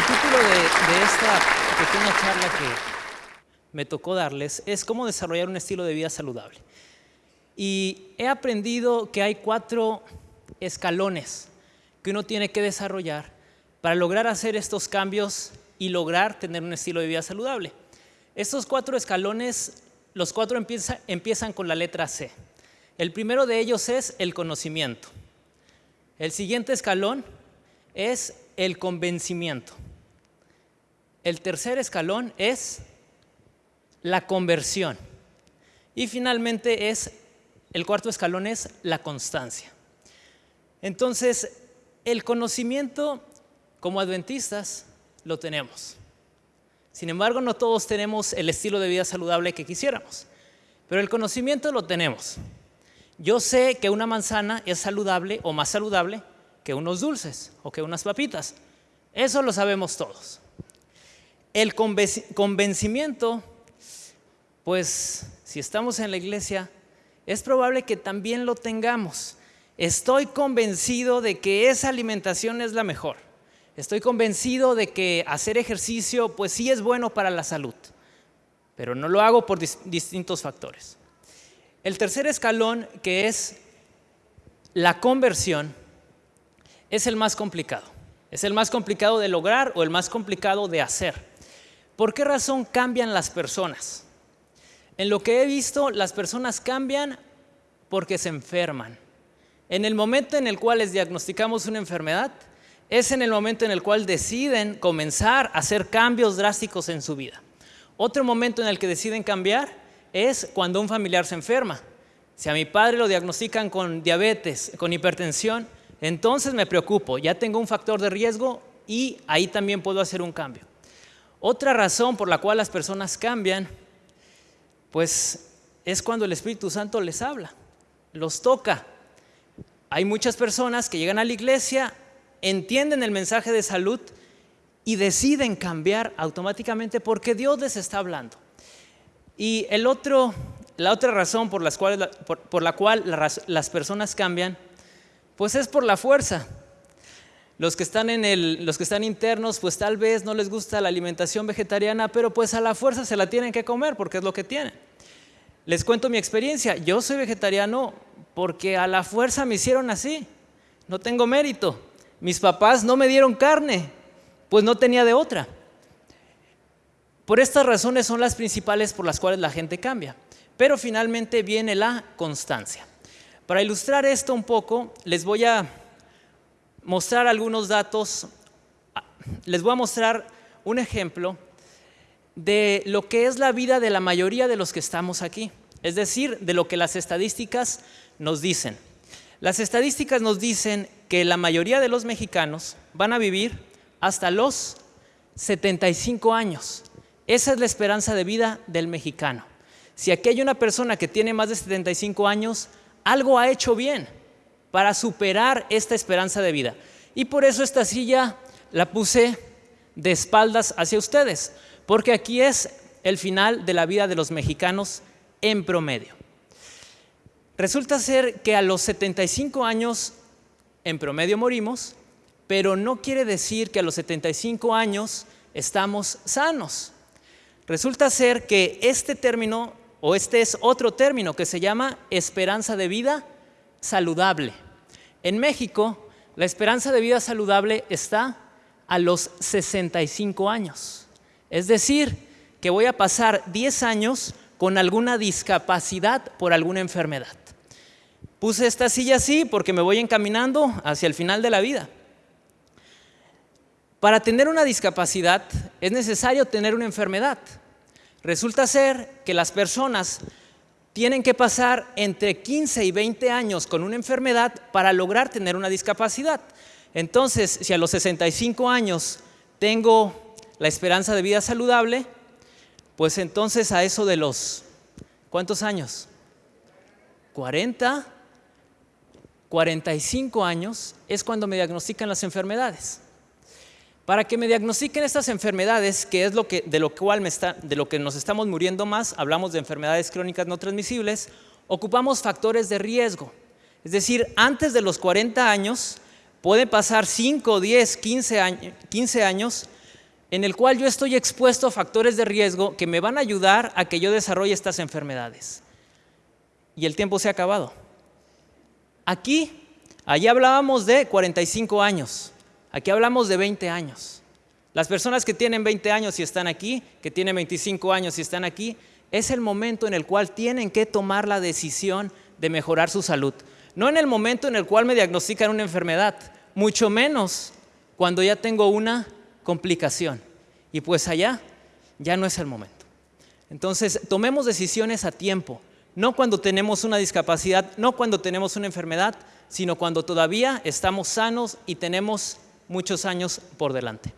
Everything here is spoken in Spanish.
título de, de esta pequeña charla que me tocó darles es cómo desarrollar un estilo de vida saludable. Y he aprendido que hay cuatro escalones que uno tiene que desarrollar para lograr hacer estos cambios y lograr tener un estilo de vida saludable. Estos cuatro escalones, los cuatro empiezan con la letra C. El primero de ellos es el conocimiento. El siguiente escalón es el convencimiento. El tercer escalón es la conversión. Y finalmente es, el cuarto escalón es la constancia. Entonces, el conocimiento como adventistas lo tenemos. Sin embargo, no todos tenemos el estilo de vida saludable que quisiéramos, pero el conocimiento lo tenemos. Yo sé que una manzana es saludable o más saludable que unos dulces o que unas papitas. Eso lo sabemos todos. El convencimiento pues si estamos en la iglesia, es probable que también lo tengamos. Estoy convencido de que esa alimentación es la mejor. Estoy convencido de que hacer ejercicio, pues sí es bueno para la salud, pero no lo hago por distintos factores. El tercer escalón, que es la conversión, es el más complicado. Es el más complicado de lograr o el más complicado de hacer. ¿Por qué razón cambian las personas? En lo que he visto, las personas cambian porque se enferman. En el momento en el cual les diagnosticamos una enfermedad, es en el momento en el cual deciden comenzar a hacer cambios drásticos en su vida. Otro momento en el que deciden cambiar es cuando un familiar se enferma. Si a mi padre lo diagnostican con diabetes, con hipertensión, entonces me preocupo, ya tengo un factor de riesgo y ahí también puedo hacer un cambio. Otra razón por la cual las personas cambian pues es cuando el Espíritu Santo les habla, los toca. Hay muchas personas que llegan a la iglesia, entienden el mensaje de salud y deciden cambiar automáticamente porque Dios les está hablando. Y el otro, la otra razón por, las cuales, por, la cual las personas cambian, pues es por la fuerza. Los que, están en el, los que están internos, pues tal vez no les gusta la alimentación vegetariana, pero pues a la fuerza se la tienen que comer porque es lo que tienen. Les cuento mi experiencia. Yo soy vegetariano porque a la fuerza me hicieron así. No tengo mérito. Mis papás no me dieron carne, pues no tenía de otra. Por estas razones son las principales por las cuales la gente cambia. Pero finalmente viene la constancia. Para ilustrar esto un poco, les voy a mostrar algunos datos, les voy a mostrar un ejemplo de lo que es la vida de la mayoría de los que estamos aquí, es decir, de lo que las estadísticas nos dicen. Las estadísticas nos dicen que la mayoría de los mexicanos van a vivir hasta los 75 años. Esa es la esperanza de vida del mexicano. Si aquí hay una persona que tiene más de 75 años, algo ha hecho bien para superar esta esperanza de vida. Y por eso esta silla la puse de espaldas hacia ustedes, porque aquí es el final de la vida de los mexicanos en promedio. Resulta ser que a los 75 años en promedio morimos, pero no quiere decir que a los 75 años estamos sanos. Resulta ser que este término, o este es otro término que se llama esperanza de vida saludable. En México, la esperanza de vida saludable está a los 65 años. Es decir, que voy a pasar 10 años con alguna discapacidad por alguna enfermedad. Puse esta silla así porque me voy encaminando hacia el final de la vida. Para tener una discapacidad es necesario tener una enfermedad. Resulta ser que las personas tienen que pasar entre 15 y 20 años con una enfermedad para lograr tener una discapacidad. Entonces, si a los 65 años tengo la esperanza de vida saludable, pues entonces a eso de los, ¿cuántos años? 40, 45 años es cuando me diagnostican las enfermedades. Para que me diagnostiquen estas enfermedades, que es lo que, de, lo cual me está, de lo que nos estamos muriendo más, hablamos de enfermedades crónicas no transmisibles, ocupamos factores de riesgo. Es decir, antes de los 40 años, puede pasar 5, 10, 15 años, 15 años en el cual yo estoy expuesto a factores de riesgo que me van a ayudar a que yo desarrolle estas enfermedades. Y el tiempo se ha acabado. Aquí, allí hablábamos de 45 años, aquí hablamos de 20 años. Las personas que tienen 20 años y están aquí, que tienen 25 años y están aquí, es el momento en el cual tienen que tomar la decisión de mejorar su salud. No en el momento en el cual me diagnostican una enfermedad, mucho menos cuando ya tengo una complicación. Y pues allá ya no es el momento. Entonces, tomemos decisiones a tiempo, no cuando tenemos una discapacidad, no cuando tenemos una enfermedad, sino cuando todavía estamos sanos y tenemos muchos años por delante.